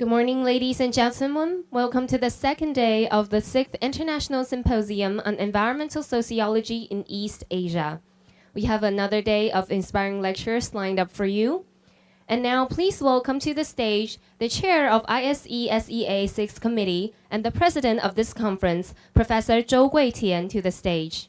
Good morning, ladies and gentlemen. Welcome to the second day of the sixth International Symposium on Environmental Sociology in East Asia. We have another day of inspiring lectures lined up for you. And now please welcome to the stage the chair of ISESEA 6th Committee and the president of this conference, Professor Zhou Guitian to the stage.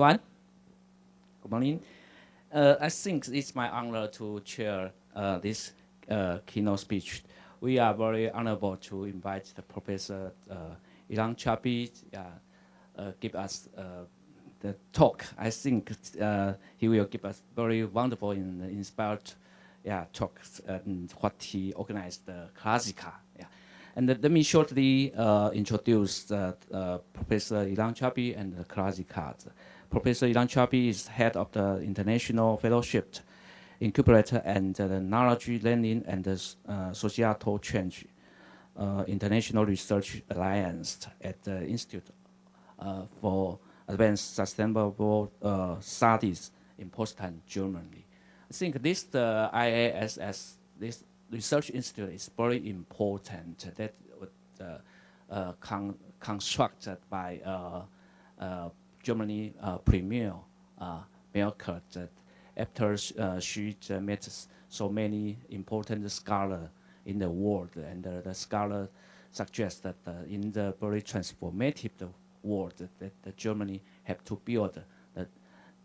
Good morning. Uh, I think it's my honor to chair uh, this uh, keynote speech. We are very honorable to invite the Professor uh, Ilan Chabay uh, give us uh, the talk. I think he will give us very wonderful and inspired yeah, talks and what he organized the KLASICA. And let me shortly introduce Professor Ilan Chabay and the KLASICA. Professor Ilan Chabay is head of the International Fellowship Incubator and the Knowledge Learning and the uh, Societal Change uh, International Research Alliance at the Institute uh, for Advanced Sustainable uh, Studies in Potsdam, Germany. I think this the IASS, this research institute is very important that uh, uh, con constructed by Germany uh, premier uh, Merkel that after uh, she met so many important scholars in the world, and uh, the scholar suggests that uh, in the very transformative world that, Germany have to build uh,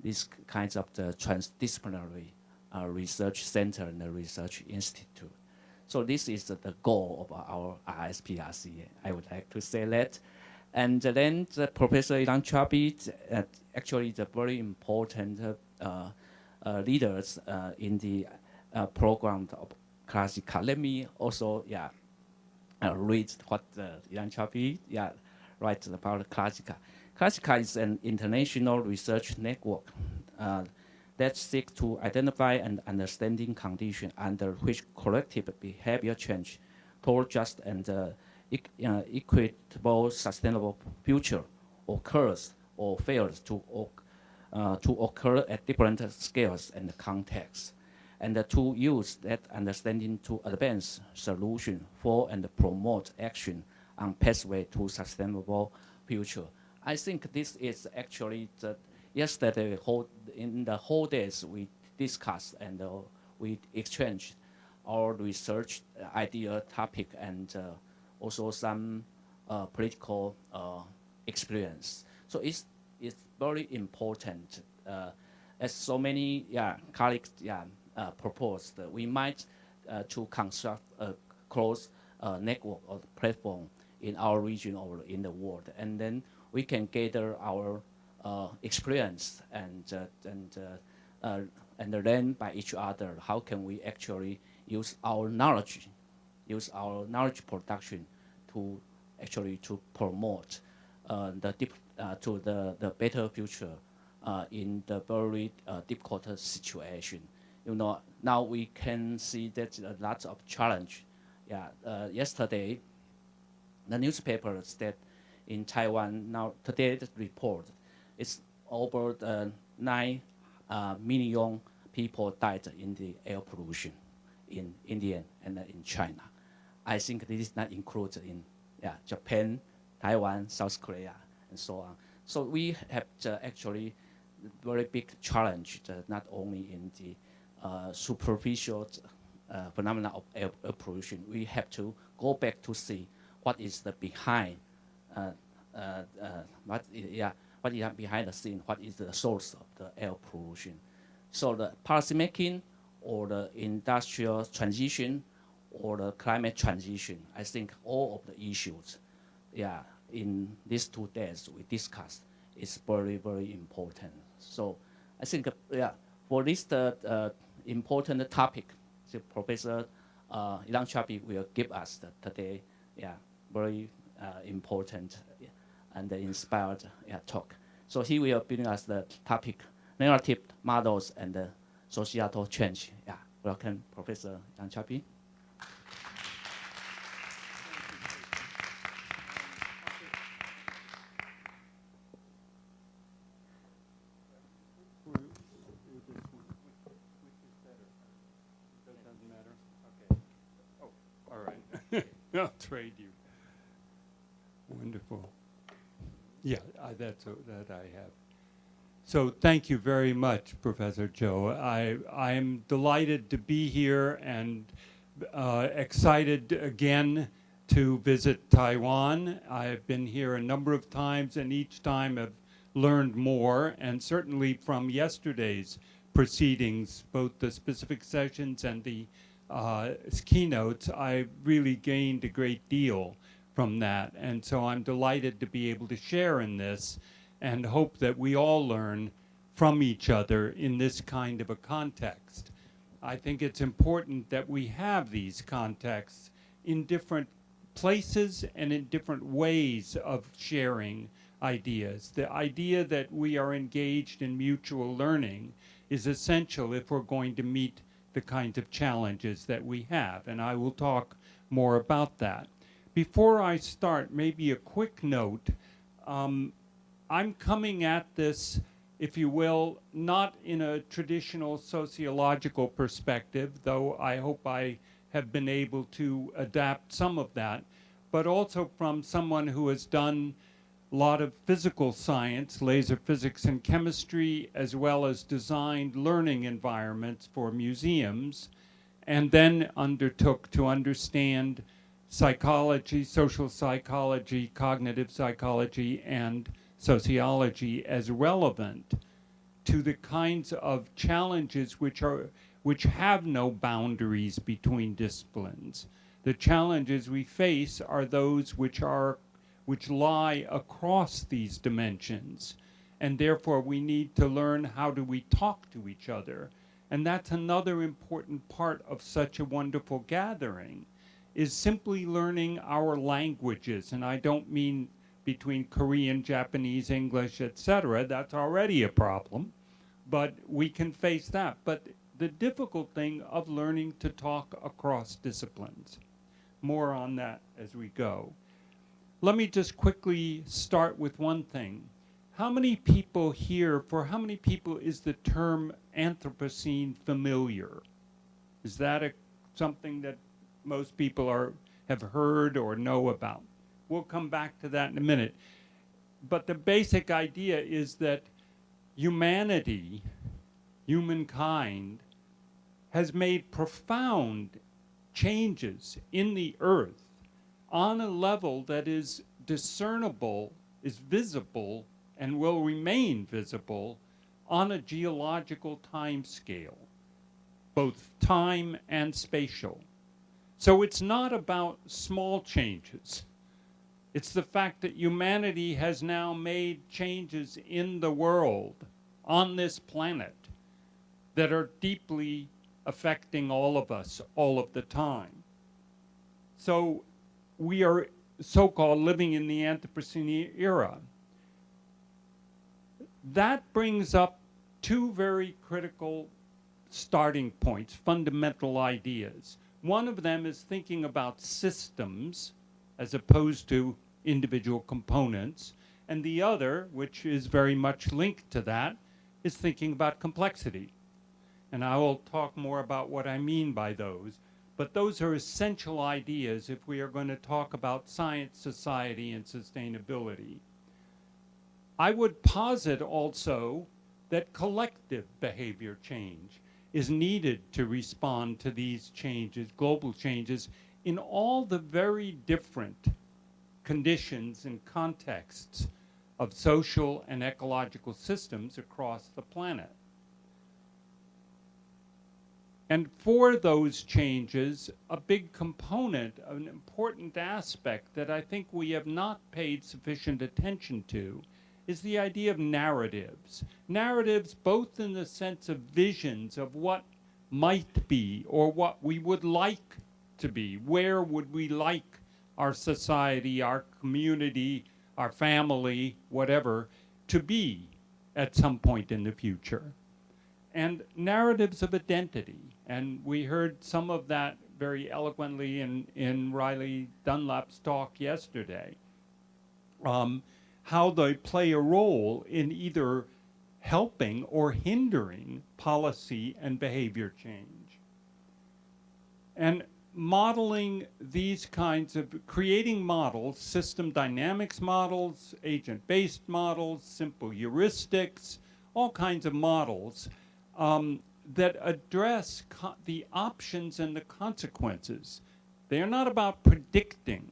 these kinds of the transdisciplinary uh, research center and the research institute. So this is the goal of our ISPRC. I would like to say that. And then the Professor Ilan Chabay uh, actually the very important uh, uh, leaders uh, in the uh, program of KLASICA. Let me also yeah uh, read what Ilan Chabay yeah writes about KLASICA. KLASICA is an international research network that seeks to identify and understanding conditions under which collective behavior change toward just and uh, equitable, sustainable future occurs or fails to, uh, to occur at different scales and contexts, and to use that understanding to advance solution for and promote action on pathway to sustainable future. I think this is actually the yesterday whole, in the whole days we discussed and uh, we exchanged our research idea topic and uh, also some uh, political uh, experience. So it's, it's very important. Uh, as so many yeah, colleagues yeah, uh, proposed, we might uh, to construct a close uh, network or platform in our region or in the world. And then we can gather our experience and, and, and learn by each other how can we actually use our knowledge use our knowledge production to actually to promote uh, the deep, uh, to the, the better future uh, in the very uh, difficult situation. You know, now we can see that a lot of challenge. Yeah, uh, yesterday, the newspaper said in Taiwan, now today the report, it's over uh, 9 million people died in the air pollution in India and in China. I think this is not included in yeah, Japan, Taiwan, South Korea, and so on. So we have uh, actually very big challenge, uh, not only in the uh, superficial uh, phenomena of air, air, pollution. We have to go back to see what is the behind, uh, uh, what is, yeah, what is behind the scene, what is the source of the air pollution. So the policymaking or the industrial transition or the climate transition, I think all of the issues, yeah, in these two days we discussed is very, very important. So I think, uh, yeah, for this uh, uh, important topic, the Professor uh, Ilan Chabay will give us today, yeah, very uh, important and inspired yeah, talk. So he will bring us the topic, narrative models and societal change. Yeah, welcome Professor Yang Chapi. All right. I'll trade you. Wonderful. Yeah, I, that's a, that I have. So thank you very much, Professor Joe. I I am delighted to be here and uh, excited again to visit Taiwan. I've been here a number of times, and each time have learned more. And certainly from yesterday's proceedings, both the specific sessions and the uh, keynotes, I really gained a great deal from that. And so I'm delighted to be able to share in this and hope that we all learn from each other in this kind of a context. I think it's important that we have these contexts in different places and in different ways of sharing ideas. The idea that we are engaged in mutual learning is essential if we're going to meet the kinds of challenges that we have, and I will talk more about that. Before I start, maybe a quick note. Um, I'm coming at this, if you will, not in a traditional sociological perspective, though I hope I have been able to adapt some of that, but also from someone who has done a lot of physical science, laser physics and chemistry, as well as designed learning environments for museums, and then undertook to understand psychology, social psychology, cognitive psychology, and sociology as relevant to the kinds of challenges which are which have no boundaries between disciplines. The challenges we face are those which are which lie across these dimensions. And therefore we need to learn how do we talk to each other. And that's another important part of such a wonderful gathering is simply learning our languages. And I don't mean between Korean, Japanese, English, etc. That's already a problem. But we can face that. But the difficult thing of learning to talk across disciplines. More on that as we go. Let me just quickly start with one thing. How many people here, for how many people is the term Anthropocene familiar? Is that a, something that most people are, have heard or know about? We'll come back to that in a minute. But the basic idea is that humanity, humankind, has made profound changes in the earth on a level that is discernible, is visible, and will remain visible on a geological time scale, both time and spatial. So it's not about small changes. It's the fact that humanity has now made changes in the world, on this planet, that are deeply affecting all of us all of the time. So we are so-called living in the Anthropocene era. That brings up two very critical starting points, fundamental ideas. One of them is thinking about systems as opposed to individual components. And the other, which is very much linked to that, is thinking about complexity. And I will talk more about what I mean by those. But those are essential ideas if we are going to talk about science, society, and sustainability. I would posit also that collective behavior change is needed to respond to these changes, global changes, in all the very different conditions and contexts of social and ecological systems across the planet. And for those changes, a big component, an important aspect that I think we have not paid sufficient attention to is the idea of narratives. Narratives both in the sense of visions of what might be or what we would like to be. Where would we like our society, our community, our family, whatever, to be at some point in the future? And narratives of identity And we heard some of that very eloquently in, in Riley Dunlap's talk yesterday. Um, how they play a role in either helping or hindering policy and behavior change. And modeling these kinds of creating models, system dynamics models, agent-based models, simple heuristics, all kinds of models um, that address the options and the consequences. They are not about predicting.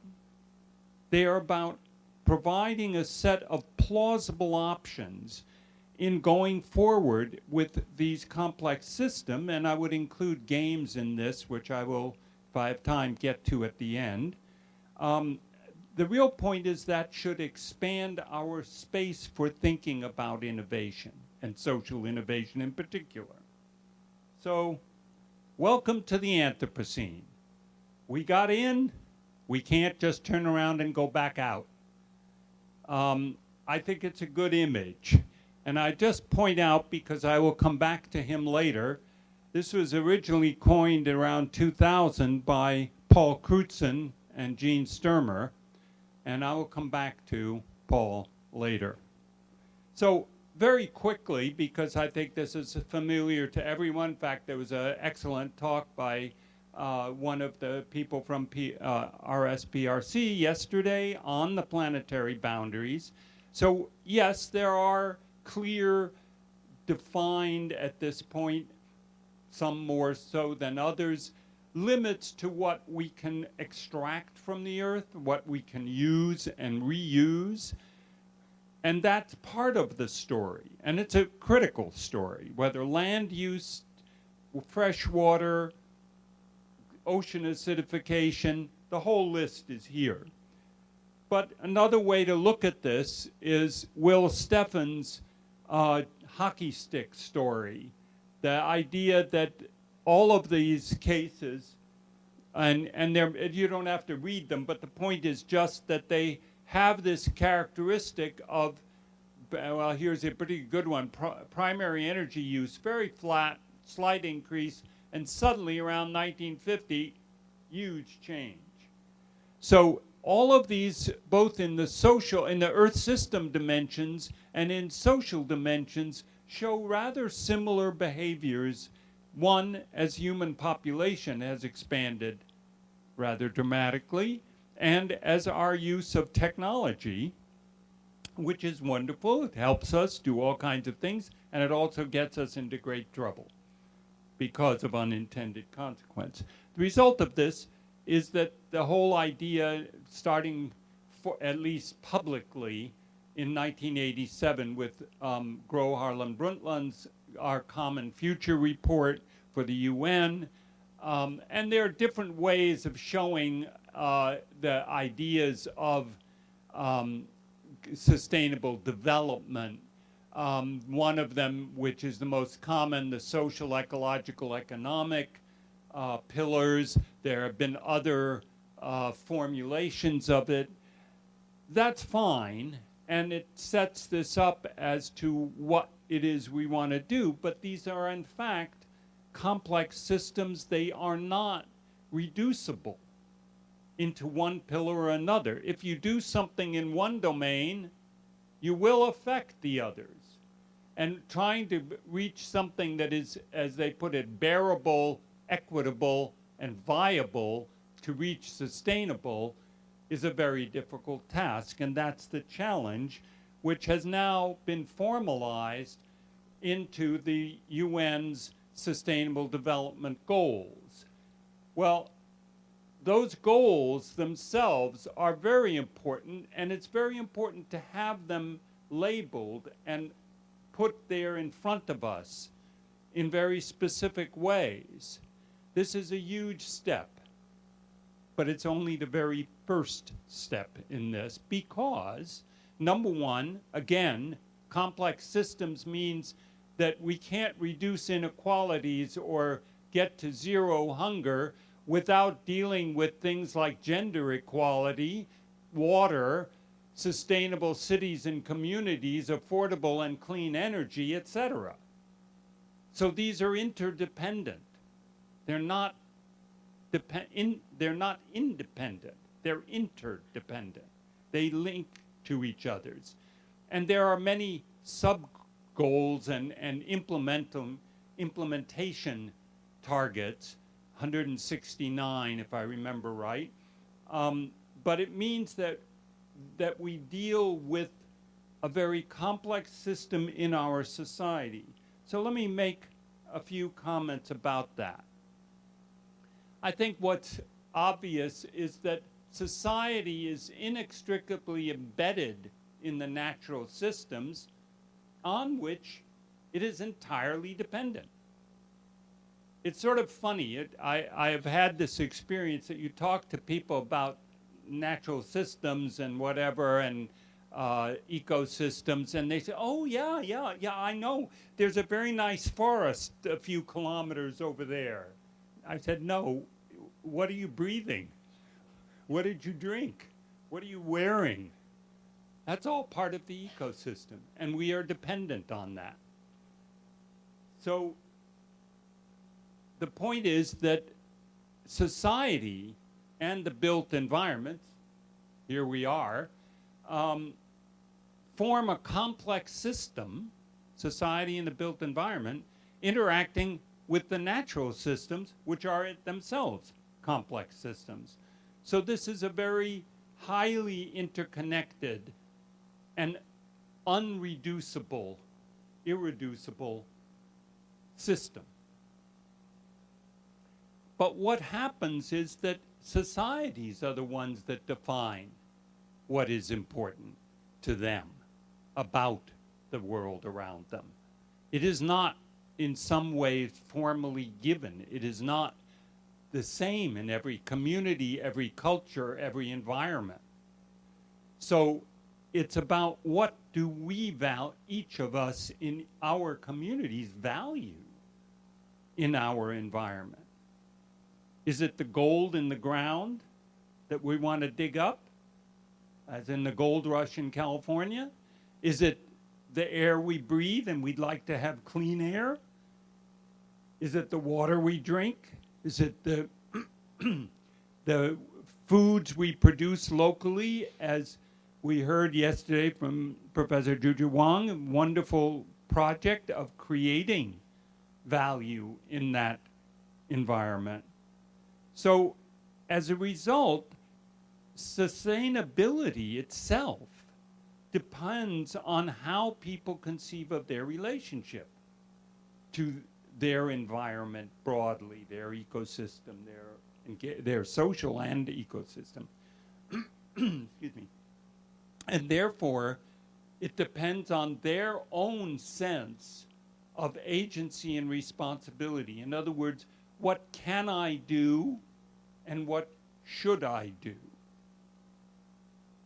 They are about providing a set of plausible options in going forward with these complex systems, and I would include games in this, which I will, if I have time, get to at the end. Um, the real point is that should expand our space for thinking about innovation and social innovation in particular. So, welcome to the Anthropocene. We got in, we can't just turn around and go back out. Um, I think it's a good image. And I just point out, because I will come back to him later, this was originally coined around 2000 by Paul Crutzen and Gene Stoermer, and I will come back to Paul later. So very quickly, because I think this is familiar to everyone. In fact, there was an excellent talk by uh, one of the people from P, uh, RSPRC yesterday on the planetary boundaries. So yes, there are clear, defined at this point, some more so than others, limits to what we can extract from the earth, what we can use and reuse. And that's part of the story. And it's a critical story, whether land use, fresh water, ocean acidification, the whole list is here. But another way to look at this is Will Steffen's uh, hockey stick story. The idea that all of these cases, and, and you don't have to read them, but the point is just that they have this characteristic of, well, here's a pretty good one, primary energy use, very flat, slight increase, and suddenly around 1950, huge change. So all of these, both in the social, in the Earth system dimensions and in social dimensions, show rather similar behaviors. One, as human population has expanded rather dramatically, and as our use of technology, which is wonderful. It helps us do all kinds of things, and it also gets us into great trouble because of unintended consequence. The result of this is that the whole idea, starting for, at least publicly in 1987 with um, Gro Harlem Brundtland's Our Common Future report for the UN, um, and there are different ways of showing uh, the ideas of um, sustainable development. Um, one of them, which is the most common, the social, ecological, economic uh, pillars. There have been other uh, formulations of it. That's fine, and it sets this up as to what it is we want to do, but these are in fact complex systems. They are not reducible into one pillar or another. If you do something in one domain, you will affect the others. And trying to reach something that is, as they put it, bearable equitable, and viable to reach sustainable is a very difficult task. And that's the challenge, which has now been formalized into the UN's Sustainable Development Goals. Well, those goals themselves are very important, and it's very important to have them labeled and put there in front of us in very specific ways. This is a huge step, but it's only the very first step in this because, number one, again, complex systems means that we can't reduce inequalities or get to zero hunger without dealing with things like gender equality, water, sustainable cities and communities, affordable and clean energy, etc. So these are interdependent. They're not in, they're not independent. They're interdependent. They link to each other's. And there are many sub goals and, and implement implementation targets, 169 if I remember right. Um, but it means that, that we deal with a very complex system in our society. So let me make a few comments about that. I think what's obvious is that society is inextricably embedded in the natural systems on which it is entirely dependent. It's sort of funny. It, I, I have had this experience that you talk to people about natural systems and whatever and uh, ecosystems, and they say, "Oh yeah, yeah, yeah, I know. There's a very nice forest a few kilometers over there." I said, "No. What are you breathing? What did you drink? What are you wearing? That's all part of the ecosystem, and we are dependent on that. So the point is that society and the built environment, here we are, um, form a complex system, society and the built environment, interacting with the natural systems, which are themselves complex systems. So this is a very highly interconnected and unreducible, irreducible system. But what happens is that societies are the ones that define what is important to them about the world around them. It is not in some way formally given. It is not the same in every community, every culture, every environment. So it's about what do we value, each of us in our communities value in our environment. Is it the gold in the ground that we want to dig up, as in the gold rush in California? Is it the air we breathe and we'd like to have clean air? Is it the water we drink? Is it the, the foods we produce locally as we heard yesterday from Professor Juju Wang, a wonderful project of creating value in that environment. So as a result, sustainability itself depends on how people conceive of their relationship to their environment broadly, their ecosystem, their, their social and ecosystem. Excuse me. And therefore, it depends on their own sense of agency and responsibility. In other words, what can I do and what should I do?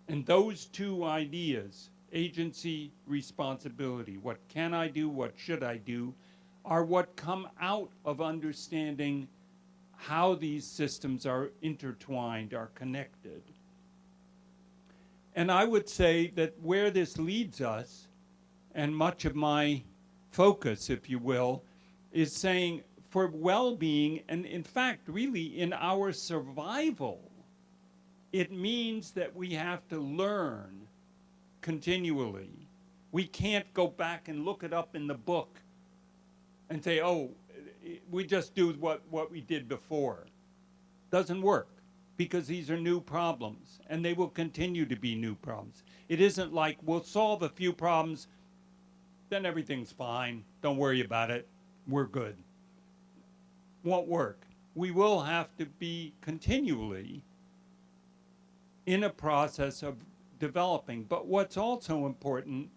And those two ideas, agency, responsibility, what can I do, what should I do, are what come out of understanding how these systems are intertwined, are connected. And I would say that where this leads us, and much of my focus, if you will, is saying for well-being, and in fact, really in our survival, it means that we have to learn continually. We can't go back and look it up in the book and say, oh, we just do what, what we did before. Doesn't work because these are new problems and they will continue to be new problems. It isn't like we'll solve a few problems, then everything's fine. Don't worry about it. We're good. Won't work. We will have to be continually in a process of developing. But what's also important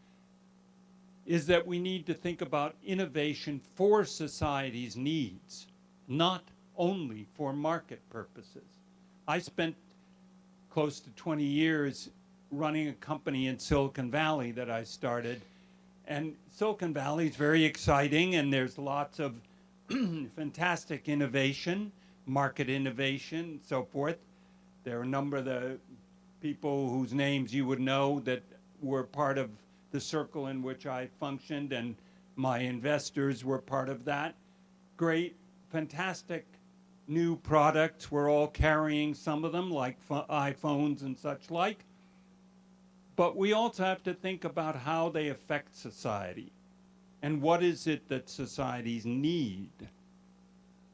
is that we need to think about innovation for society's needs, not only for market purposes. I spent close to 20 years running a company in Silicon Valley that I started. And Silicon Valley is very exciting, and there's lots of fantastic innovation, market innovation, and so forth. There are a number of the people whose names you would know that were part of the circle in which I functioned, and my investors were part of that. Great, fantastic new products. We're all carrying some of them, like iPhones and such like. But we also have to think about how they affect society and what is it that societies need,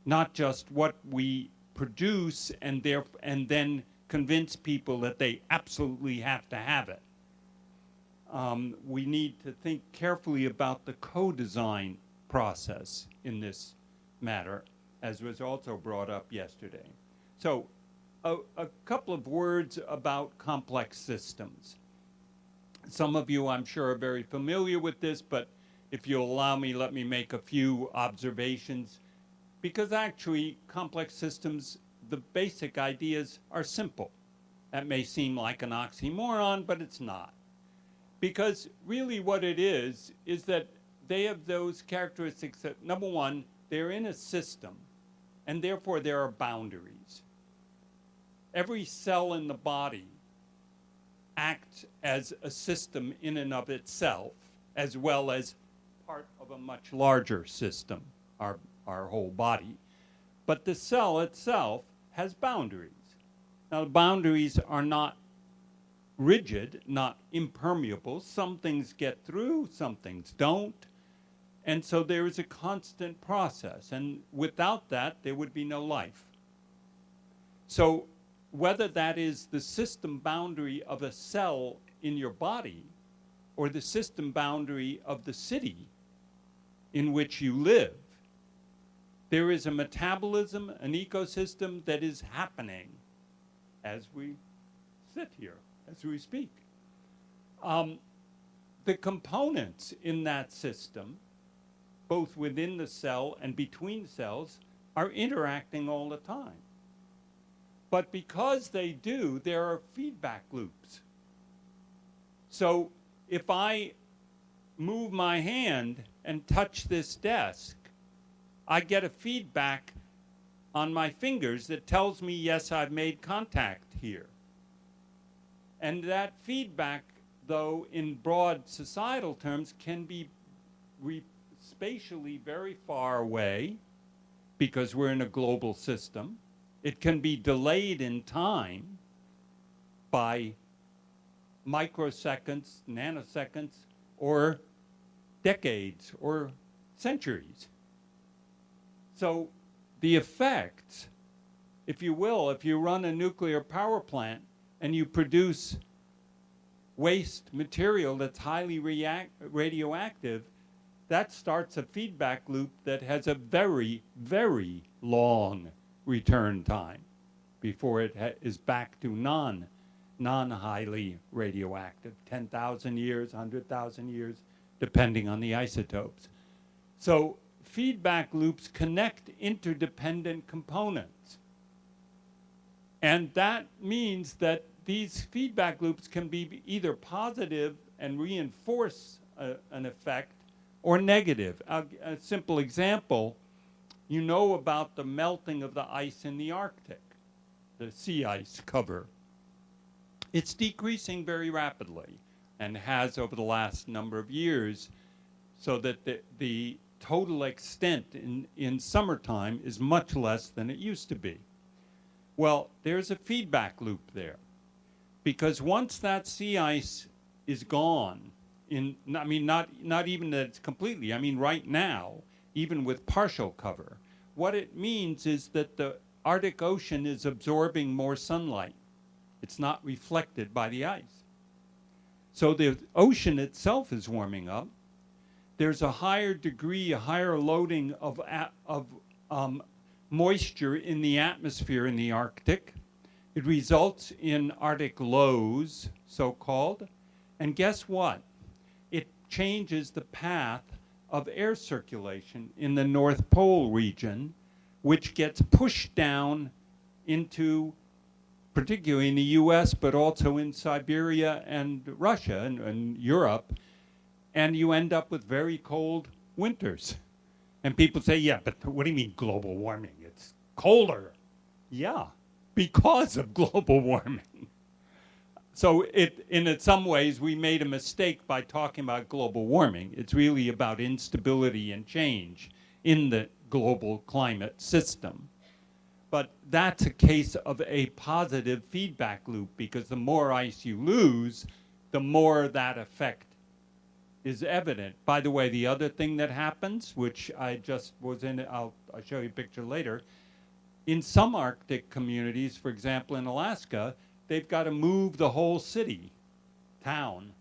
not just what we produce and, there, and then convince people that they absolutely have to have it. Um, we need to think carefully about the co-design process in this matter, as was also brought up yesterday. So a, a couple of words about complex systems. Some of you, I'm sure, are very familiar with this, but if you'll allow me, let me make a few observations. Because actually, complex systems, the basic ideas are simple. That may seem like an oxymoron, but it's not. Because really what it is, is that they have those characteristics that, number one, they're in a system, and therefore there are boundaries. Every cell in the body acts as a system in and of itself, as well as part of a much larger system, our, our whole body. But the cell itself has boundaries. Now, the boundaries are not rigid, not impermeable. Some things get through, some things don't. And so there is a constant process. And without that, there would be no life. So whether that is the system boundary of a cell in your body or the system boundary of the city in which you live, there is a metabolism, an ecosystem that is happening as we sit here, as we speak. Um, the components in that system both within the cell and between cells, are interacting all the time. But because they do, there are feedback loops. So if I move my hand and touch this desk, I get a feedback on my fingers that tells me, yes, I've made contact here. And that feedback, though, in broad societal terms, can be spatially very far away because we're in a global system. It can be delayed in time by microseconds, nanoseconds, or decades or centuries. So the effects, if you will, if you run a nuclear power plant and you produce waste material that's highly radioactive, that starts a feedback loop that has a very, very long return time before it is back to non, non-highly radioactive, 10,000 years, 100,000 years, depending on the isotopes. So feedback loops connect interdependent components. And that means that these feedback loops can be either positive and reinforce a, an effect or negative. A, a simple example, you know about the melting of the ice in the Arctic, the sea ice cover. It's decreasing very rapidly and has over the last number of years so that the, the total extent in, in summertime is much less than it used to be. Well, there's a feedback loop there because once that sea ice is gone, in, I mean, not, not even that it's completely, I mean, right now, even with partial cover, what it means is that the Arctic Ocean is absorbing more sunlight. It's not reflected by the ice. So the ocean itself is warming up. There's a higher degree, a higher loading of, of um, moisture in the atmosphere in the Arctic. It results in Arctic lows, so-called. And guess what? It changes the path of air circulation in the North Pole region, which gets pushed down into, particularly in the US, but also in Siberia and Russia and, and Europe, and you end up with very cold winters. And people say, yeah, but what do you mean global warming? It's colder. Yeah, because of global warming. So it, in some ways, we made a mistake by talking about global warming. It's really about instability and change in the global climate system. But that's a case of a positive feedback loop because the more ice you lose, the more that effect is evident. By the way, the other thing that happens, which I just was in, I'll, I'll show you a picture later, in some Arctic communities, for example, in Alaska, they've got to move the whole city, town.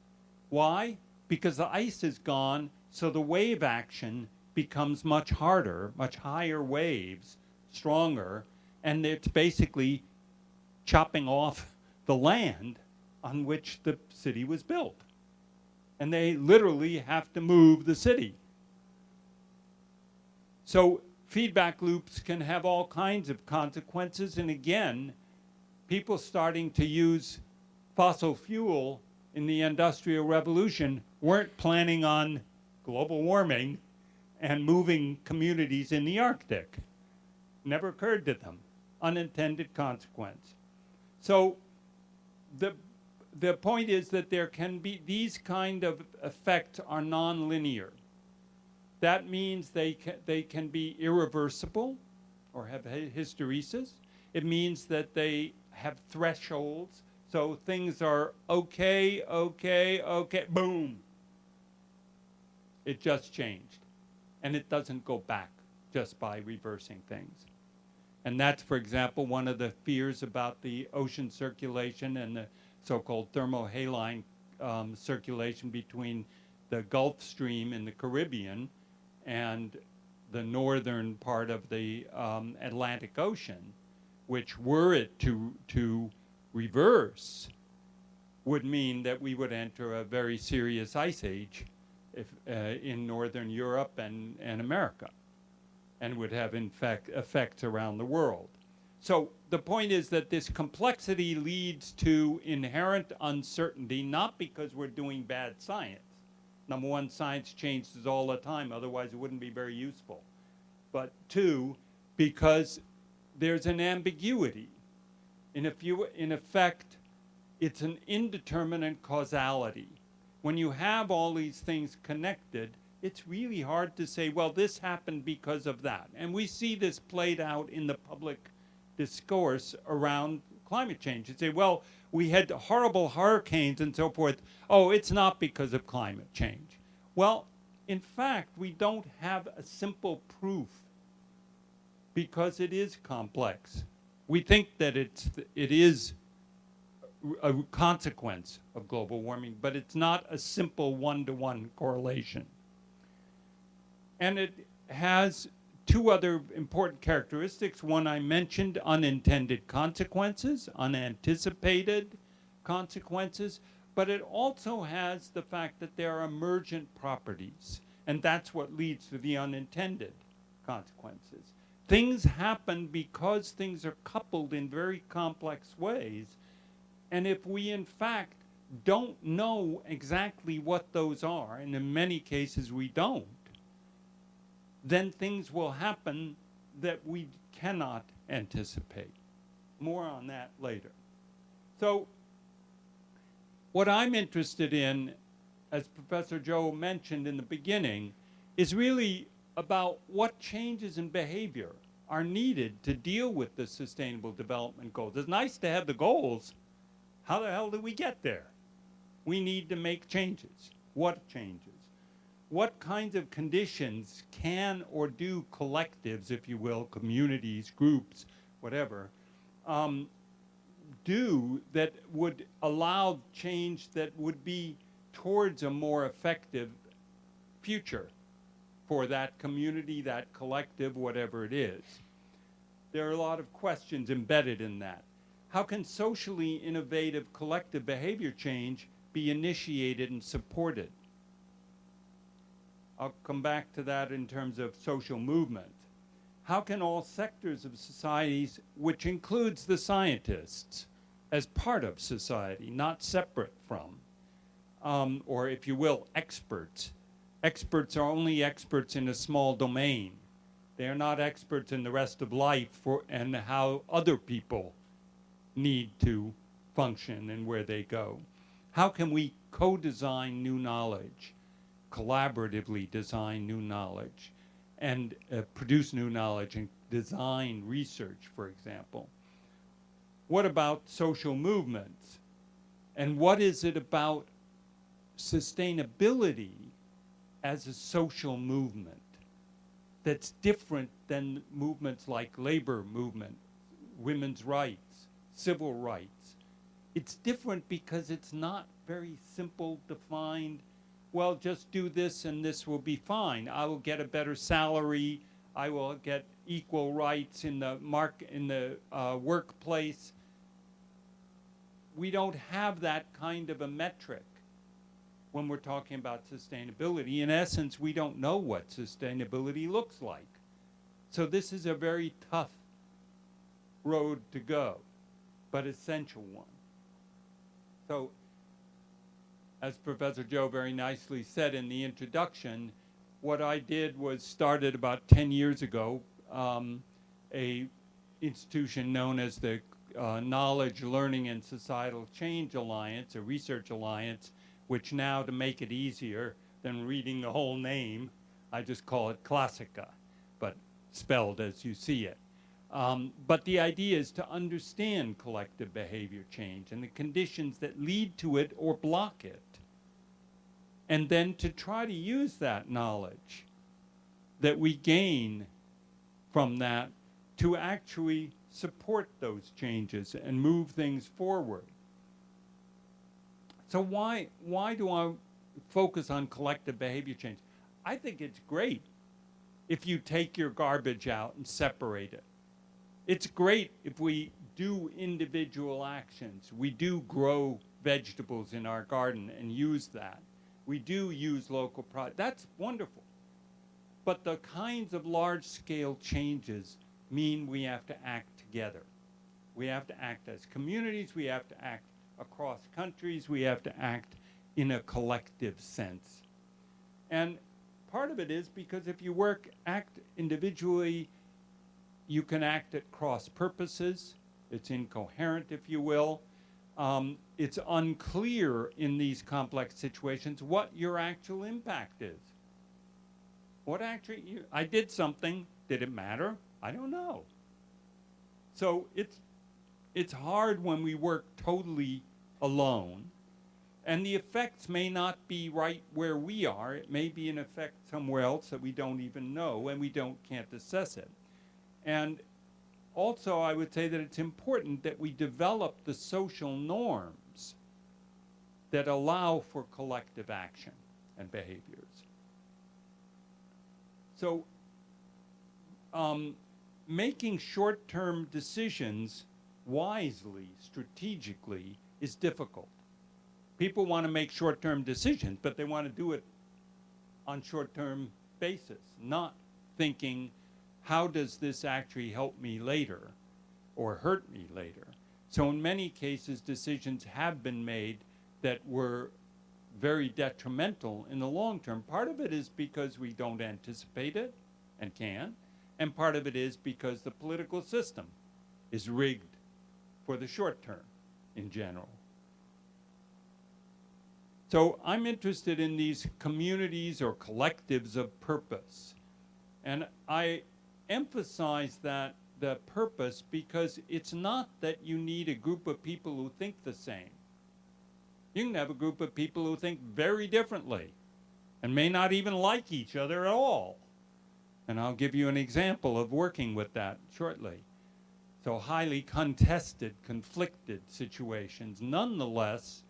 Why? Because the ice is gone, so the wave action becomes much harder, much higher waves, stronger, and it's basically chopping off the land on which the city was built. And they literally have to move the city. So feedback loops can have all kinds of consequences. And again, people starting to use fossil fuel in the Industrial Revolution weren't planning on global warming and moving communities in the Arctic. Never occurred to them. Unintended consequence. So the, the point is that there can be, these kind of effects are nonlinear. That means they they can be irreversible or have hysteresis. It means that they have thresholds. So things are okay, okay, okay, boom. It just changed. And it doesn't go back just by reversing things. And that's, for example, one of the fears about the ocean circulation and the so-called thermohaline um, circulation between the Gulf Stream in the Caribbean and the northern part of the um, Atlantic Ocean, which were it to, to reverse, would mean that we would enter a very serious ice age if, uh, in northern Europe and, and America, and would have in fact effects around the world. So the point is that this complexity leads to inherent uncertainty, not because we're doing bad science, Number one, science changes all the time, otherwise it wouldn't be very useful. But two, because there's an ambiguity. If you, in effect, it's an indeterminate causality. When you have all these things connected, it's really hard to say, well, this happened because of that. And we see this played out in the public discourse around climate change. You say, well, we had horrible hurricanes and so forth. Oh, it's not because of climate change. Well, in fact, we don't have a simple proof because it is complex. We think that it's, it is a consequence of global warming, but it's not a simple one-to-one -one correlation. And it has two other important characteristics. One I mentioned, unintended consequences, unanticipated consequences, but it also has the fact that there are emergent properties, and that's what leads to the unintended consequences. Things happen because things are coupled in very complex ways, and if we in fact don't know exactly what those are, and in many cases we don't, then things will happen that we cannot anticipate. More on that later. So what I'm interested in, as Professor Joe mentioned in the beginning, is really about what changes in behavior are needed to deal with the sustainable development goals. It's nice to have the goals. How the hell do we get there? We need to make changes. What changes? What kinds of conditions can or do collectives, if you will, communities, groups, whatever, um, do that would allow change that would be towards a more effective future for that community, that collective, whatever it is. There are a lot of questions embedded in that. How can socially innovative collective behavior change be initiated and supported? I'll come back to that in terms of social movement. How can all sectors of societies, which includes the scientists, as part of society, not separate from, um, or if you will, experts. Experts are only experts in a small domain. They are not experts in the rest of life for, and how other people need to function and where they go. How can we co-design new knowledge? Collaboratively design new knowledge and uh, produce new knowledge and design research, for example. What about social movements? And what is it about sustainability as a social movement that's different than movements like labor movement, women's rights, civil rights? It's different because it's not very simple, defined, well, just do this and this will be fine. I will get a better salary. I will get equal rights in the mark in the uh, workplace. We don't have that kind of a metric when we're talking about sustainability. In essence, we don't know what sustainability looks like. So this is a very tough road to go, but essential one. So as Professor Joe very nicely said in the introduction, what I did was started about 10 years ago um, a institution known as the uh, Knowledge, Learning, and Societal Change Alliance, a research alliance, which now, to make it easier than reading the whole name, I just call it KLASICA, but spelled as you see it. Um, but the idea is to understand collective behavior change and the conditions that lead to it or block it. And then to try to use that knowledge that we gain from that to actually support those changes and move things forward. So why, why do I focus on collective behavior change? I think it's great if you take your garbage out and separate it. It's great if we do individual actions. We do grow vegetables in our garden and use that. We do use local products. That's wonderful. But the kinds of large-scale changes mean we have to act together. We have to act as communities. We have to act across countries. We have to act in a collective sense. And part of it is because if you work, act individually, you can act at cross purposes. It's incoherent, if you will. Um, it's unclear in these complex situations what your actual impact is. What actually, you, I did something, did it matter? I don't know. So it's, it's hard when we work totally alone, and the effects may not be right where we are. It may be an effect somewhere else that we don't even know, and we don't can't assess it. And also, I would say that it's important that we develop the social norms that allow for collective action and behaviors. So, um, making short-term decisions wisely, strategically, is difficult. People want to make short-term decisions, but they want to do it on short-term basis, not thinking how does this actually help me later or hurt me later? So in many cases, decisions have been made that were very detrimental in the long term. Part of it is because we don't anticipate it and can, and part of it is because the political system is rigged for the short term in general. So I'm interested in these communities or collectives of purpose. And I emphasize that the purpose because it's not that you need a group of people who think the same. You can have a group of people who think very differently and may not even like each other at all. And I'll give you an example of working with that shortly. So highly contested, conflicted situations nonetheless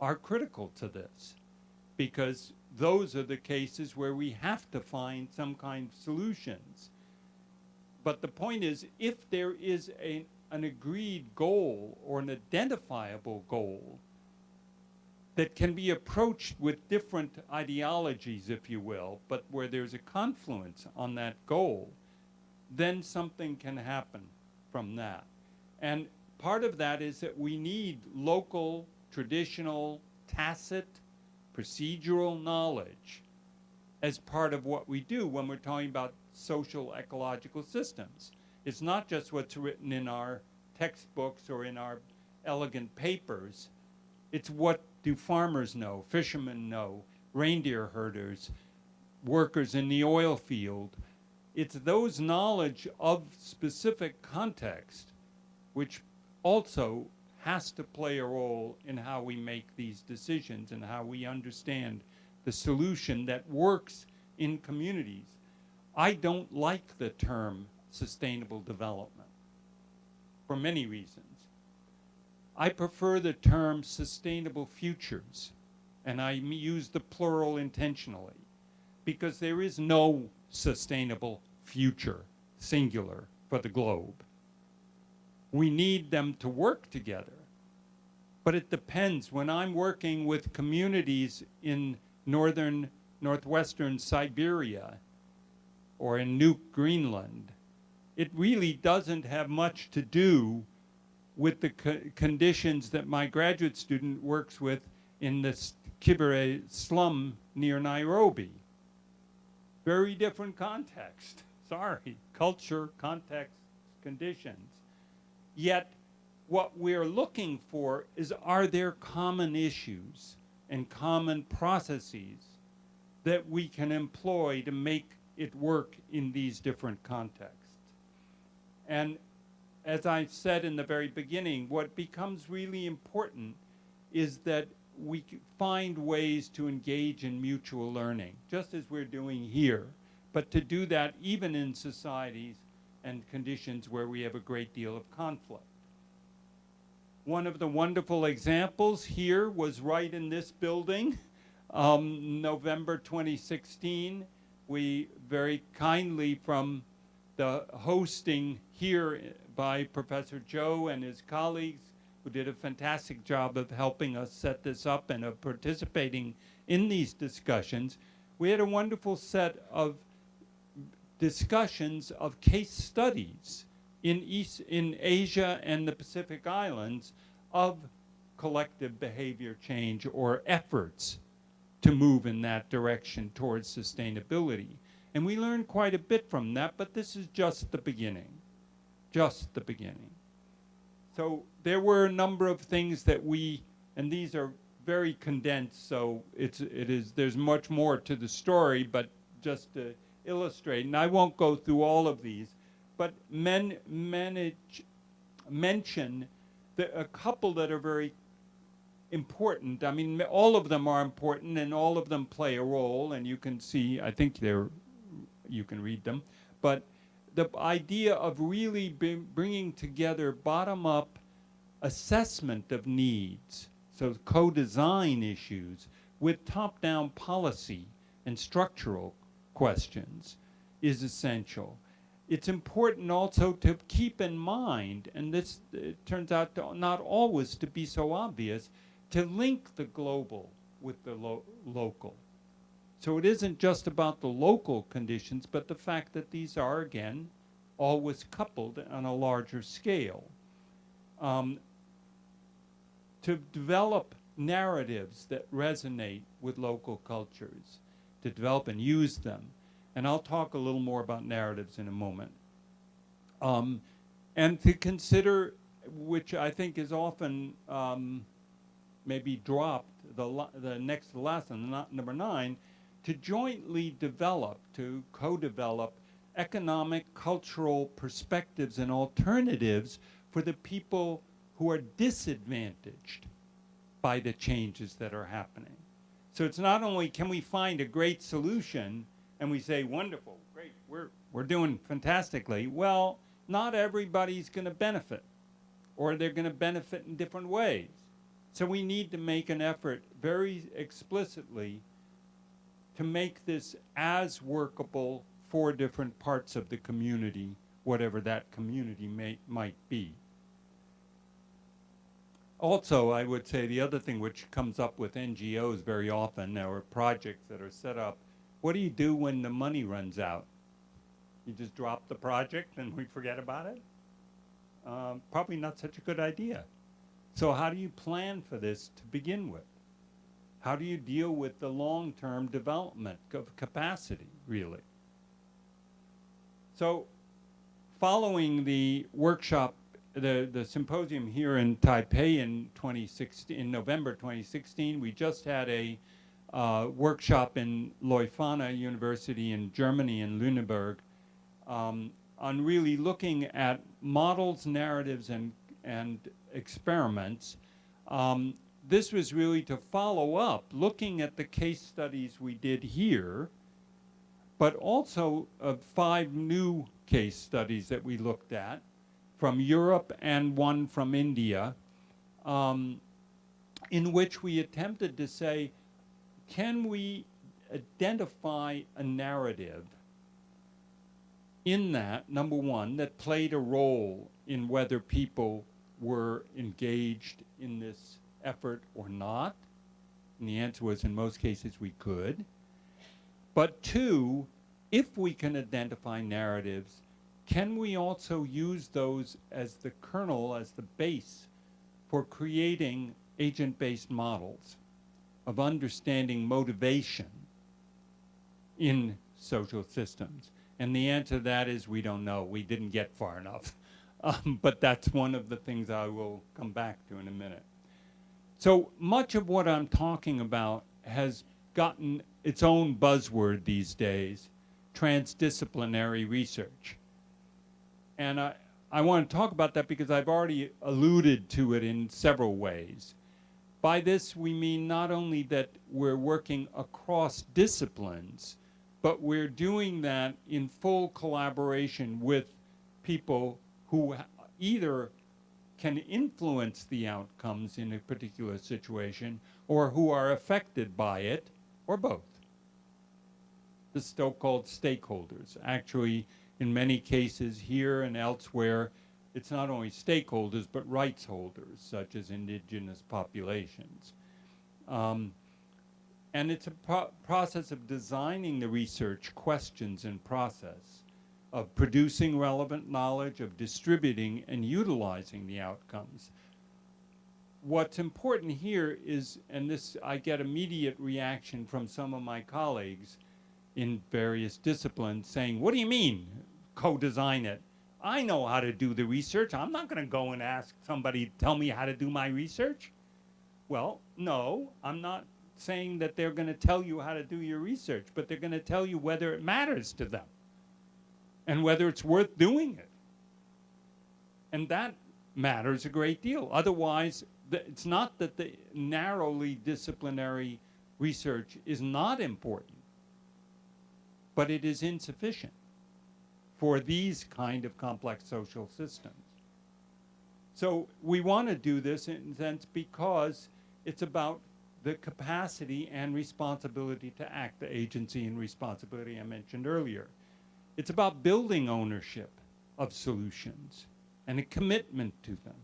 are critical to this because those are the cases where we have to find some kind of solutions but the point is, if there is a, an agreed goal or an identifiable goal that can be approached with different ideologies, if you will, but where there's a confluence on that goal, then something can happen from that. And part of that is that we need local, traditional, tacit, procedural knowledge as part of what we do when we're talking about social ecological systems. It's not just what's written in our textbooks or in our elegant papers. It's what do farmers know, fishermen know, reindeer herders, workers in the oil field, it's those knowledge of specific context which also has to play a role in how we make these decisions and how we understand the solution that works in communities. I don't like the term sustainable development for many reasons. I prefer the term sustainable futures, and I use the plural intentionally because there is no sustainable future, singular, for the globe. We need them to work together. But it depends. When I'm working with communities in northern, northwestern Siberia or in Nuuk, Greenland, it really doesn't have much to do with the co conditions that my graduate student works with in the Kibera slum near Nairobi. Very different context. Sorry, culture, context, conditions. Yet, what we're looking for is are there common issues and common processes that we can employ to make it work in these different contexts? And as I said in the very beginning, what becomes really important is that we find ways to engage in mutual learning, just as we're doing here, but to do that even in societies and conditions where we have a great deal of conflict. One of the wonderful examples here was right in this building, um, November 2016. We very kindly from the hosting here by Professor Joe and his colleagues who did a fantastic job of helping us set this up and of participating in these discussions. We had a wonderful set of discussions of case studies in East in Asia and the Pacific Islands of collective behavior change or efforts to move in that direction towards sustainability. And we learned quite a bit from that, but this is just the beginning. Just the beginning. So there were a number of things that we, and these are very condensed, so it's, it is, there's much more to the story, but just to illustrate, and I won't go through all of these, but men, manage, mention the, a couple that are very important. I mean, all of them are important and all of them play a role, and you can see, I think they're, you can read them, but the idea of really bringing together bottom-up assessment of needs, so co-design issues, with top-down policy and structural questions is essential. It's important also to keep in mind, and this turns out to not always to be so obvious, to link the global with the lo local. So it isn't just about the local conditions, but the fact that these are, again, always coupled on a larger scale. Um, to develop narratives that resonate with local cultures, to develop and use them. And I'll talk a little more about narratives in a moment. Um, and to consider, which I think is often um, maybe dropped, the, the next lesson, not number nine, to jointly develop, to co-develop economic, cultural perspectives and alternatives for the people who are disadvantaged by the changes that are happening. So it's not only can we find a great solution and we say, wonderful, great, we're, we're doing fantastically. Well, not everybody's going to benefit, or they're going to benefit in different ways. So we need to make an effort very explicitly to make this as workable for different parts of the community, whatever that community may, might be. Also, I would say the other thing which comes up with NGOs very often, or projects that are set up, what do you do when the money runs out? You just drop the project and we forget about it? Um, probably not such a good idea. So how do you plan for this to begin with? How do you deal with the long-term development of capacity, really? So following the workshop, the, the symposium here in Taipei in 2016, in November 2016, we just had a uh, workshop in Leuphana University in Germany in Lüneburg um, on really looking at models, narratives, and, and experiments. Um, this was really to follow up, looking at the case studies we did here, but also uh, five new case studies that we looked at from Europe and one from India, um, in which we attempted to say, can we identify a narrative in that, number one, that played a role in whether people were engaged in this effort or not? And the answer was in most cases we could. But two, if we can identify narratives, can we also use those as the kernel, as the base for creating agent-based models of understanding motivation in social systems? And the answer to that is we don't know. We didn't get far enough. Um, but that's one of the things I will come back to in a minute. So much of what I'm talking about has gotten its own buzzword these days, transdisciplinary research. And I, I want to talk about that because I've already alluded to it in several ways. By this, we mean not only that we're working across disciplines, but we're doing that in full collaboration with people who either can influence the outcomes in a particular situation or who are affected by it, or both. The so-called stakeholders. Actually, in many cases here and elsewhere, it's not only stakeholders, but rights holders, such as indigenous populations. Um, and it's a pro process of designing the research questions and process, of producing relevant knowledge, of distributing and utilizing the outcomes. What's important here is, and this I get immediate reaction from some of my colleagues in various disciplines saying, what do you mean co-design it? I know how to do the research. I'm not going to go and ask somebody tell me how to do my research. Well, no, I'm not saying that they're going to tell you how to do your research, but they're going to tell you whether it matters to them and whether it's worth doing it. And that matters a great deal. Otherwise, it's not that the narrowly disciplinary research is not important, but it is insufficient for these kind of complex social systems. So we want to do this in a sense because it's about the capacity and responsibility to act, the agency and responsibility I mentioned earlier. It's about building ownership of solutions and a commitment to them.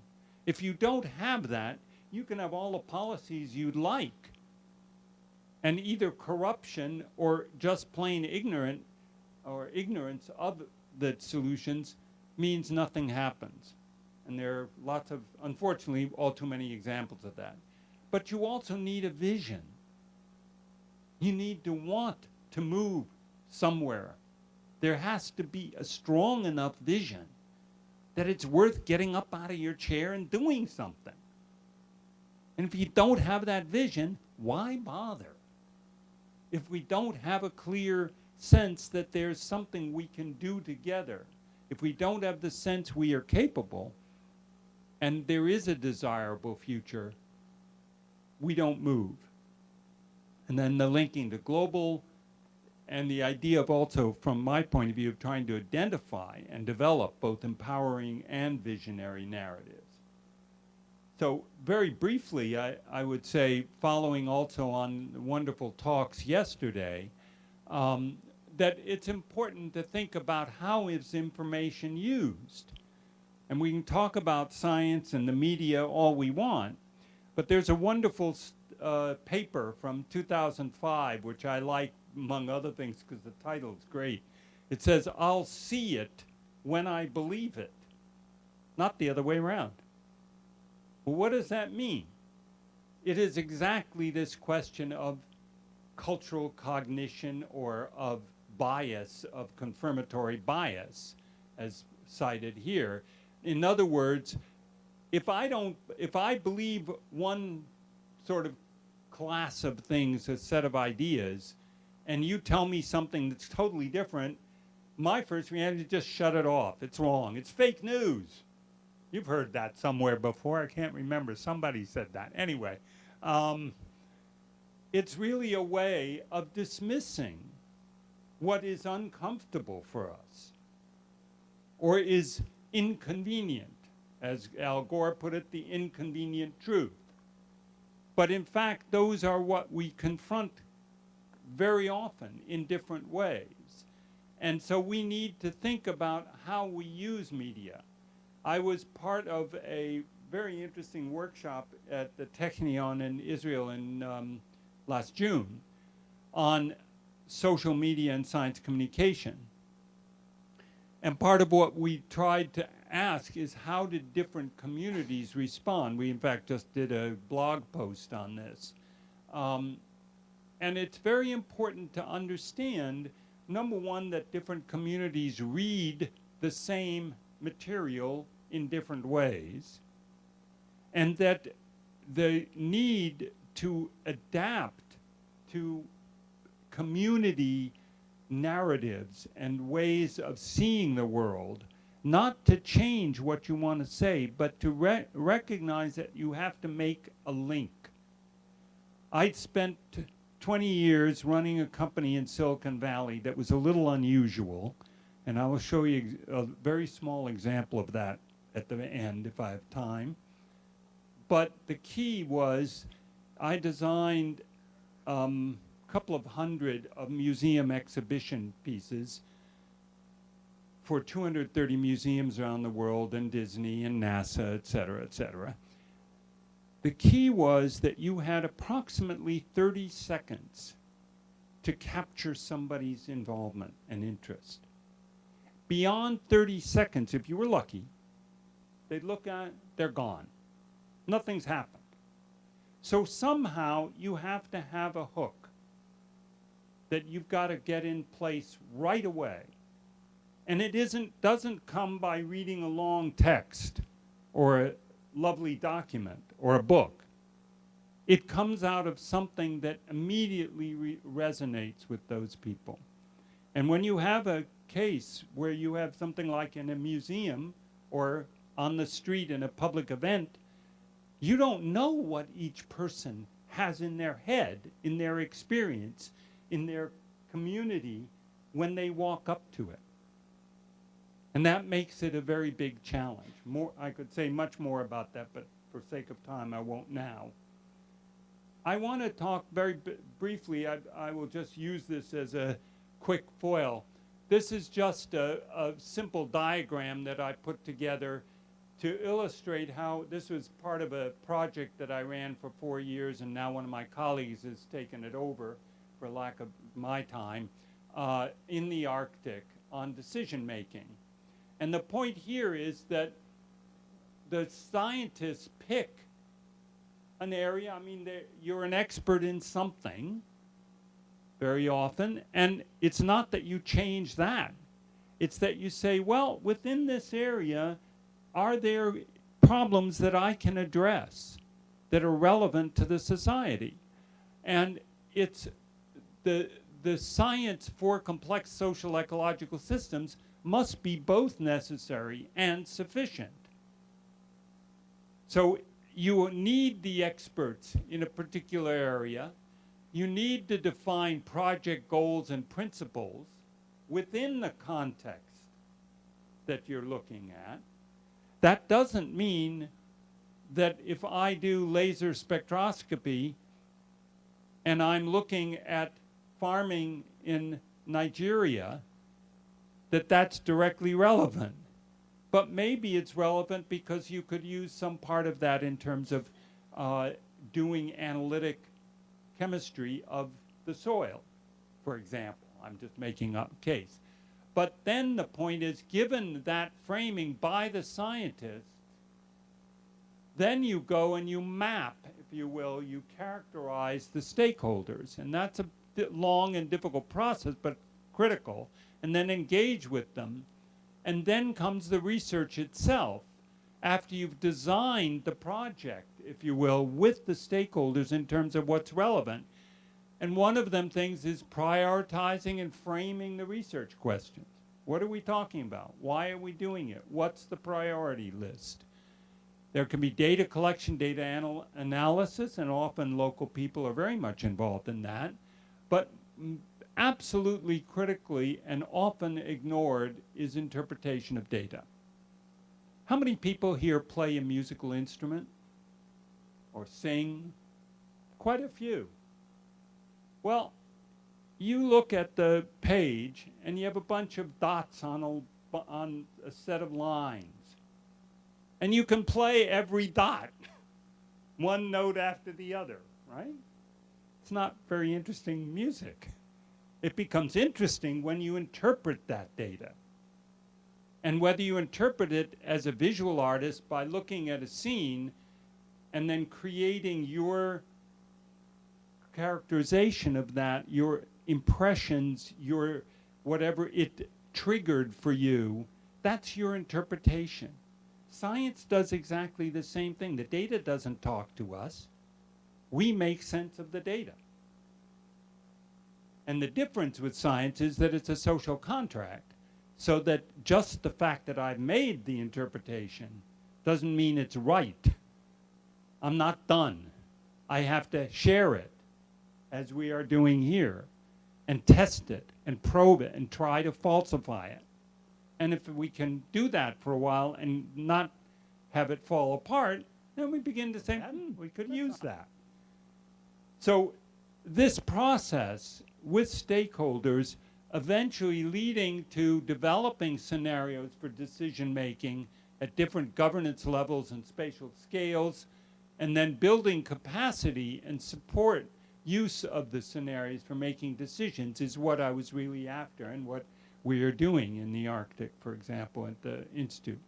If you don't have that, you can have all the policies you'd like. And either corruption or just plain ignorant or ignorance of the solutions means nothing happens. And there are lots of, unfortunately, all too many examples of that. But you also need a vision. You need to want to move somewhere. There has to be a strong enough vision that it's worth getting up out of your chair and doing something. And if you don't have that vision, why bother? If we don't have a clear sense that there's something we can do together, if we don't have the sense we are capable, and there is a desirable future, we don't move. And then the linking to global and the idea of also, from my point of view, of trying to identify and develop both empowering and visionary narratives. So very briefly, I, I would say, following also on wonderful talks yesterday, um, that it's important to think about how is information used. And we can talk about science and the media all we want, but there's a wonderful uh, paper from 2005, which I like, among other things, because the title is great. It says, I'll see it when I believe it, not the other way around. Well, what does that mean? It is exactly this question of cultural cognition or of bias, of confirmatory bias, as cited here. In other words, if I don't, if I believe one sort of class of things, a set of ideas, and you tell me something that's totally different, my first reaction is just shut it off. It's wrong. It's fake news. You've heard that somewhere before. I can't remember. Somebody said that. Anyway, um, it's really a way of dismissing what is uncomfortable for us or is inconvenient, as Al Gore put it, the inconvenient truth. But in fact, those are what we confront very often in different ways. And so we need to think about how we use media. I was part of a very interesting workshop at the Technion in Israel in um, last June on social media and science communication. And part of what we tried to ask is how did different communities respond? We, in fact, just did a blog post on this. Um, and it's very important to understand, number one, that different communities read the same material in different ways, and that the need to adapt to community narratives and ways of seeing the world, not to change what you want to say, but to re recognize that you have to make a link. I'd spent 20 years running a company in Silicon Valley that was a little unusual, and I will show you a very small example of that at the end if I have time. But the key was I designed um, a couple of hundred of museum exhibition pieces for 230 museums around the world and Disney and NASA, et cetera, et cetera. The key was that you had approximately 30 seconds to capture somebody's involvement and interest. Beyond 30 seconds, if you were lucky, they'd look at they're gone. Nothing's happened. So somehow you have to have a hook that you've got to get in place right away. And it isn't, doesn't come by reading a long text or a lovely document or a book. It comes out of something that immediately resonates with those people. And when you have a case where you have something like in a museum or on the street in a public event, you don't know what each person has in their head, in their experience, in their community when they walk up to it. And that makes it a very big challenge. More, I could say much more about that, but for sake of time, I won't now. I want to talk very briefly, I, I, will just use this as a quick foil. This is just a, a simple diagram that I put together to illustrate how this was part of a project that I ran for four years and now one of my colleagues has taken it over for lack of my time uh, in the Arctic on decision making. And the point here is that the scientists pick an area, I mean, you're an expert in something very often, and it's not that you change that. It's that you say, well, within this area, are there problems that I can address that are relevant to the society? And it's the, the science for complex social ecological systems must be both necessary and sufficient. So you need the experts in a particular area. You need to define project goals and principles within the context that you're looking at. That doesn't mean that if I do laser spectroscopy and I'm looking at farming in Nigeria, that that's directly relevant. But maybe it's relevant because you could use some part of that in terms of uh, doing analytic chemistry of the soil, for example. I'm just making up a case. But then the point is, given that framing by the scientists, then you go and you map, if you will, you characterize the stakeholders. And that's a long and difficult process, but critical. And then engage with them. And then comes the research itself after you've designed the project, if you will, with the stakeholders in terms of what's relevant. And one of them things is prioritizing and framing the research questions. What are we talking about? Why are we doing it? What's the priority list? There can be data collection, data anal- analysis, and often local people are very much involved in that. But absolutely critically and often ignored is interpretation of data. How many people here play a musical instrument or sing? Quite a few. Well, you look at the page and you have a bunch of dots on a, on a set of lines. And you can play every dot, one note after the other, right? It's not very interesting music. It becomes interesting when you interpret that data. And whether you interpret it as a visual artist by looking at a scene and then creating your characterization of that, your impressions, your whatever it triggered for you, that's your interpretation. Science does exactly the same thing. The data doesn't talk to us. We make sense of the data. And the difference with science is that it's a social contract, so that just the fact that I've made the interpretation doesn't mean it's right. I'm not done. I have to share it, as we are doing here, and test it, and probe it, and try to falsify it. And if we can do that for a while and not have it fall apart, then we begin to say, hmm, we could use that. So this process with stakeholders eventually leading to developing scenarios for decision making at different governance levels and spatial scales, and then building capacity and support use of the scenarios for making decisions is what I was really after and what we are doing in the Arctic, for example, at the Institute.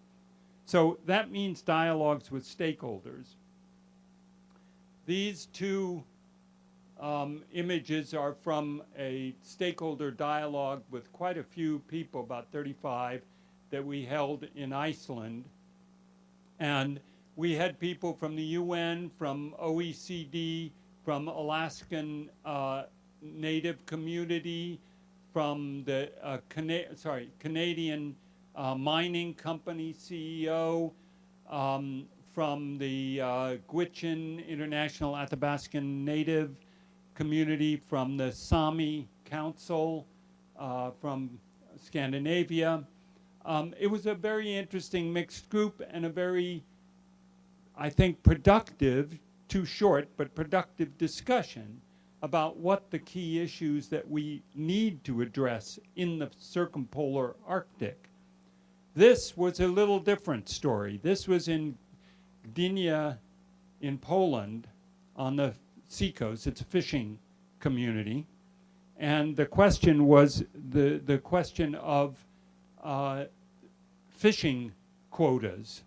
So that means dialogues with stakeholders. These two um, images are from a stakeholder dialogue with quite a few people, about 35, that we held in Iceland. And we had people from the UN, from OECD, from Alaskan uh, Native community, from the uh, Cana sorry Canadian uh, mining company CEO, um, from the uh, Gwich'in International Athabascan Native community, from the Sami Council, uh, from Scandinavia. Um, it was a very interesting mixed group and a very, I think, productive, too short, but productive discussion about what the key issues that we need to address in the circumpolar Arctic. This was a little different story. This was in Gdynia in Poland on the seacoast. It's a fishing community. And the question was the, the question of uh, fishing quotas.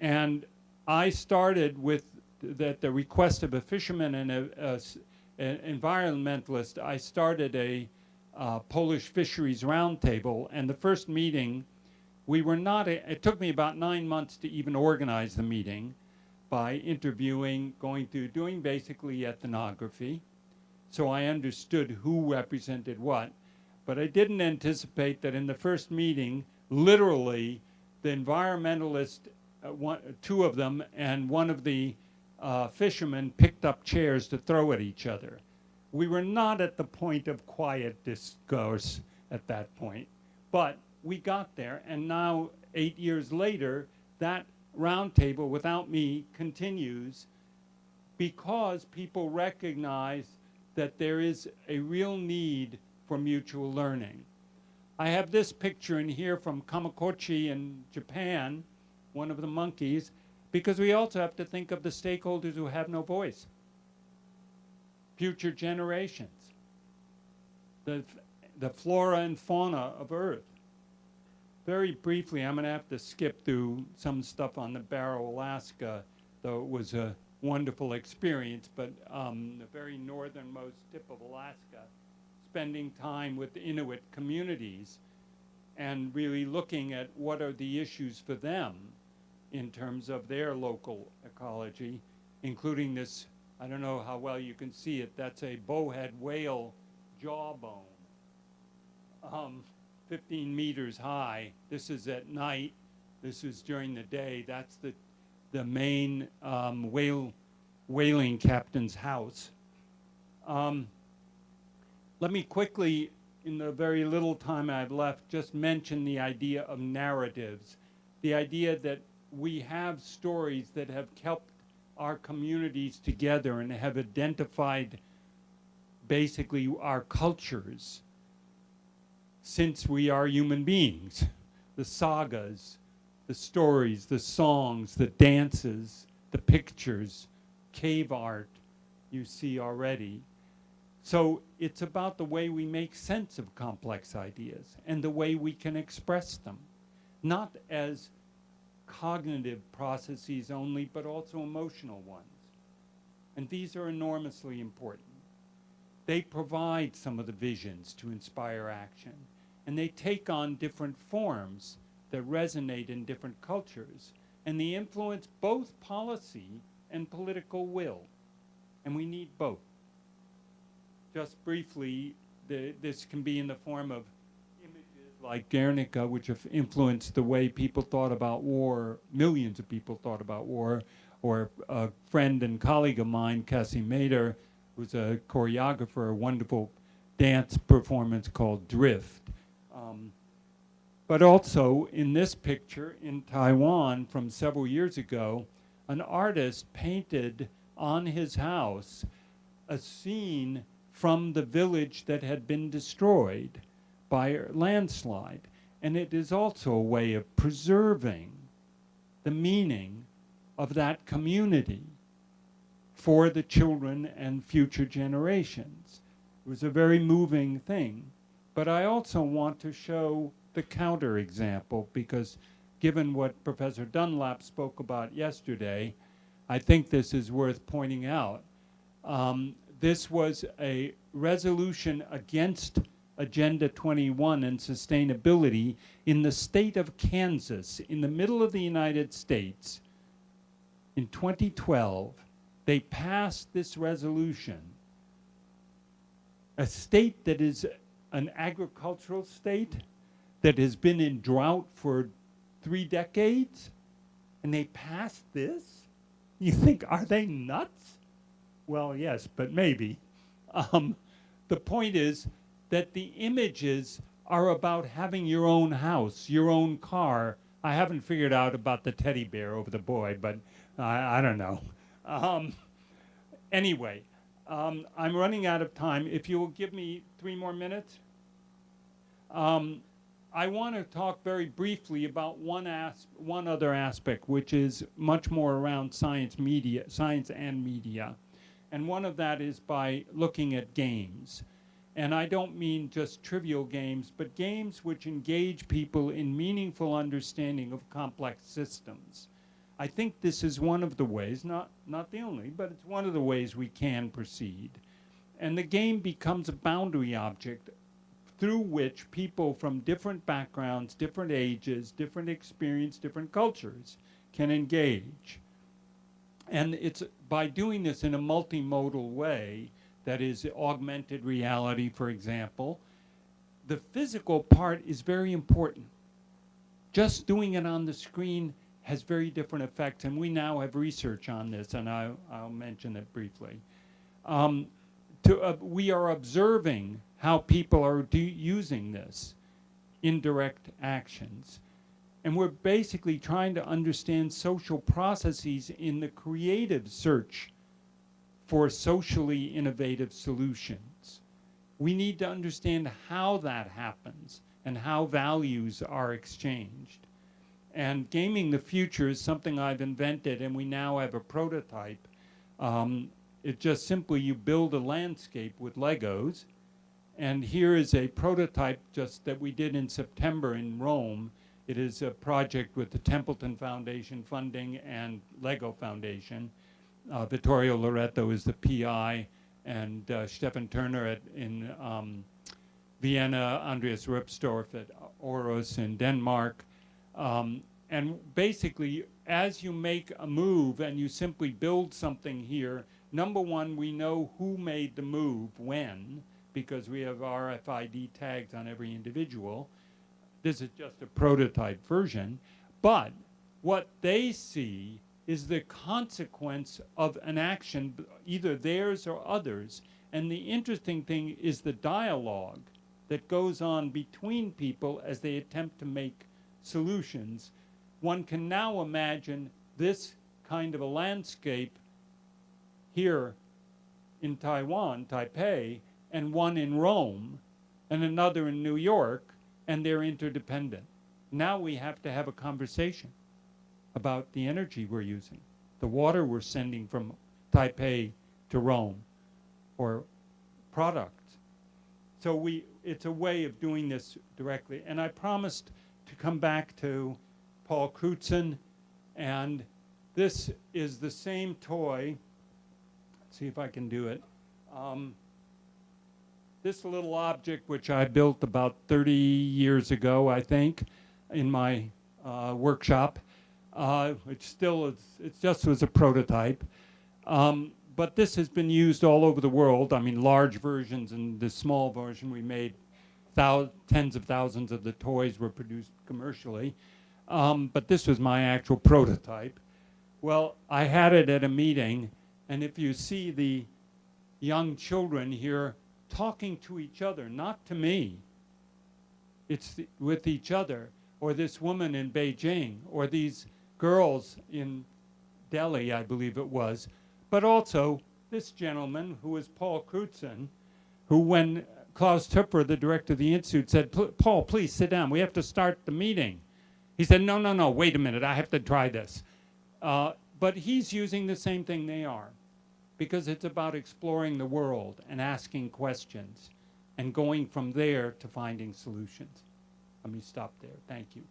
And I started with that the request of a fisherman and an environmentalist, I started a uh, Polish fisheries roundtable, and the first meeting, we were not, a, it took me about nine months to even organize the meeting by interviewing, going through, doing basically ethnography. So I understood who represented what, but I didn't anticipate that in the first meeting, literally, the environmentalist, uh, one, two of them, and one of the uh, fishermen picked up chairs to throw at each other. We were not at the point of quiet discourse at that point, but we got there, and now, eight years later, that roundtable without me continues because people recognize that there is a real need for mutual learning. I have this picture in here from Kamikochi in Japan, one of the monkeys, because we also have to think of the stakeholders who have no voice. Future generations. The, the flora and fauna of Earth. Very briefly, I'm going to have to skip through some stuff on the Barrow, Alaska, though it was a wonderful experience, but um, the very northernmost tip of Alaska, spending time with Inuit communities and really looking at what are the issues for them in terms of their local ecology, including this, I don't know how well you can see it, that's a bowhead whale jawbone. Um, 15 meters high. This is at night. This is during the day. That's the, the main um, whale, whaling captain's house. Um, let me quickly, in the very little time I've left, just mention the idea of narratives. The idea that we have stories that have kept our communities together and have identified basically our cultures since we are human beings. The sagas, the stories, the songs, the dances, the pictures, cave art you see already. So it's about the way we make sense of complex ideas and the way we can express them, not as cognitive processes only, but also emotional ones. And these are enormously important. They provide some of the visions to inspire action, and they take on different forms that resonate in different cultures, and they influence both policy and political will. And we need both. Just briefly, the, this can be in the form of images like Guernica, which have influenced the way people thought about war, millions of people thought about war, or a friend and colleague of mine, Cassie Mader, who's a choreographer, a wonderful dance performance called Drift. Um, but also in this picture in Taiwan from several years ago, an artist painted on his house a scene from the village that had been destroyed by a landslide. And it is also a way of preserving the meaning of that community for the children and future generations. It was a very moving thing. But I also want to show the counterexample because given what Professor Dunlap spoke about yesterday, I think this is worth pointing out. Um, this was a resolution against Agenda 21 and sustainability in the state of Kansas, in the middle of the United States, in 2012, they passed this resolution. A state that is an agricultural state that has been in drought for three decades, and they passed this? You think, are they nuts? Well, yes, but maybe. Um, the point is, that the images are about having your own house, your own car. I haven't figured out about the teddy bear over the boy, but I, I don't know. Um, anyway, um, I'm running out of time. If you will give me three more minutes. Um, I want to talk very briefly about one, as one other aspect, which is much more around science media, science and media. And one of that is by looking at games. And I don't mean just trivial games, but games which engage people in meaningful understanding of complex systems. I think this is one of the ways, not, not the only, but it's one of the ways we can proceed. And the game becomes a boundary object through which people from different backgrounds, different ages, different experience, different cultures can engage. And it's by doing this in a multimodal way that is augmented reality, for example, the physical part is very important. Just doing it on the screen has very different effects, and we now have research on this, and I, will mention it briefly. Um, to, uh, we are observing how people are using this, indirect actions. And we're basically trying to understand social processes in the creative search for socially innovative solutions. We need to understand how that happens and how values are exchanged. And gaming the future is something I've invented and we now have a prototype. Um, it just simply you build a landscape with Legos and here is a prototype just that we did in September in Rome. It is a project with the Templeton Foundation funding and Lego Foundation. Uh, Vittorio Loreto is the PI, and uh, Stefan Thurner at, in um, Vienna, Andreas Roepstorff at Aarhus in Denmark. Um, and basically, as you make a move and you simply build something here, number one, we know who made the move when, because we have RFID tags on every individual. This is just a prototype version. But what they see is the consequence of an action, either theirs or others. And the interesting thing is the dialogue that goes on between people as they attempt to make solutions. One can now imagine this kind of a landscape here in Taiwan, Taipei, and one in Rome, and another in New York, and they're interdependent. Now we have to have a conversation about the energy we're using, the water we're sending from Taipei to Rome, or products. So we, it's a way of doing this directly. And I promised to come back to Paul Crutzen, and this is the same toy. See if I can do it. Um, this little object, which I built about 30 years ago, I think, in my uh, workshop, uh, which still is, it just was a prototype. Um, but this has been used all over the world. I mean, large versions and the small version we made, tens of thousands of the toys were produced commercially. Um, but this was my actual prototype. Well, I had it at a meeting, and if you see the young children here talking to each other, not to me, it's the, with each other, or this woman in Beijing, or these girls in Delhi, I believe it was, but also this gentleman who is Paul Crutzen, who, when Klaus Töpfer, the director of the institute, said, Paul, please sit down. We have to start the meeting. He said, No, no, no, wait a minute. I have to try this. Uh, but he's using the same thing they are because it's about exploring the world and asking questions and going from there to finding solutions. Let me stop there. Thank you.